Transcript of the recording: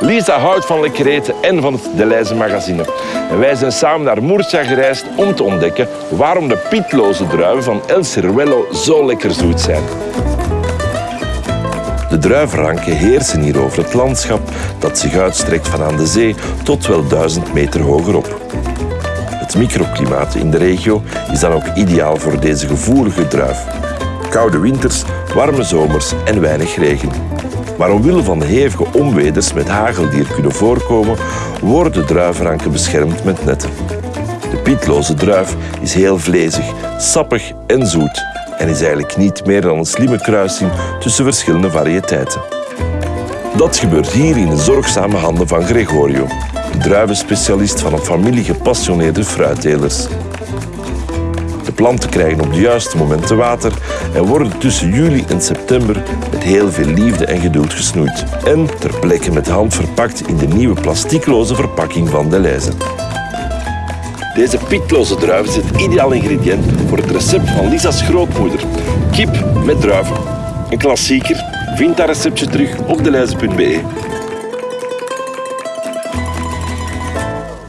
Lisa houdt van lekker eten en van het Deleuze magazine. Wij zijn samen naar Murcia gereisd om te ontdekken waarom de pietloze druiven van El zo lekker zoet zijn. De druivenranken heersen hier over het landschap dat zich uitstrekt van aan de zee tot wel duizend meter hogerop. Het microklimaat in de regio is dan ook ideaal voor deze gevoelige druif. Koude winters, warme zomers en weinig regen. Maar omwille van de hevige onweders met hagel die er kunnen voorkomen, worden de druivenranken beschermd met netten. De pietloze druif is heel vlezig, sappig en zoet en is eigenlijk niet meer dan een slimme kruising tussen verschillende variëteiten. Dat gebeurt hier in de zorgzame handen van Gregorio, de druivenspecialist van een familie gepassioneerde fruittelers. De planten krijgen op de juiste momenten water en worden tussen juli en september met heel veel liefde en geduld gesnoeid. En ter plekke met hand verpakt in de nieuwe plastiekloze verpakking van Deleuze. Deze pietloze druif is het ideaal ingrediënt voor het recept van Lisa's grootmoeder. Kip met druiven. Een klassieker. Vind dat receptje terug op deleize.be.